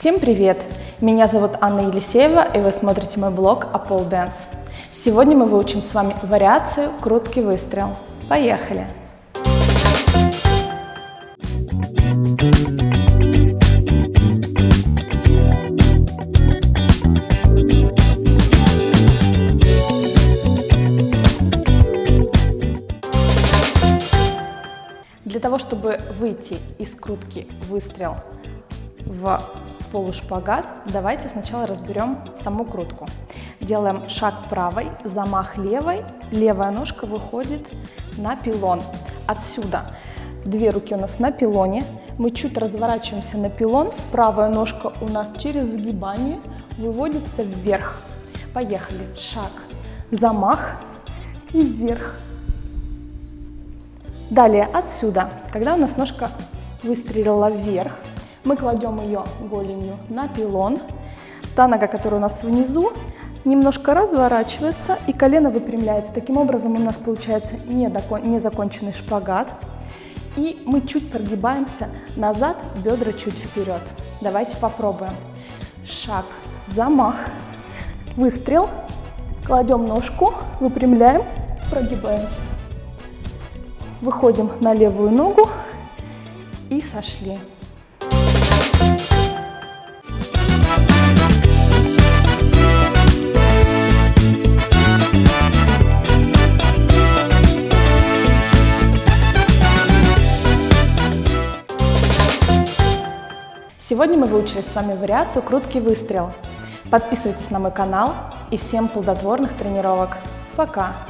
Всем привет! Меня зовут Анна Елисеева, и вы смотрите мой блог Apple Dance. Сегодня мы выучим с вами вариацию «Круткий выстрел». Поехали! Для того, чтобы выйти из крутки выстрел в полушпагат, давайте сначала разберем саму крутку. Делаем шаг правой, замах левой, левая ножка выходит на пилон. Отсюда две руки у нас на пилоне, мы чуть разворачиваемся на пилон, правая ножка у нас через сгибание выводится вверх. Поехали. Шаг, замах и вверх. Далее отсюда, когда у нас ножка выстрелила вверх, мы кладем ее голенью на пилон. Та нога, которая у нас внизу, немножко разворачивается и колено выпрямляется. Таким образом у нас получается незаконченный шпагат. И мы чуть прогибаемся назад, бедра чуть вперед. Давайте попробуем. Шаг, замах, выстрел, кладем ножку, выпрямляем, прогибаемся. Выходим на левую ногу и сошли. Сегодня мы выучили с вами вариацию «Круткий выстрел». Подписывайтесь на мой канал и всем плодотворных тренировок. Пока!